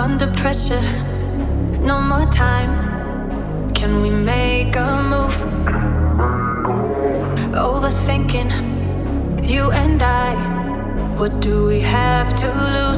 under pressure. No more time. Can we make a move? Overthinking, you and I. What do we have to lose?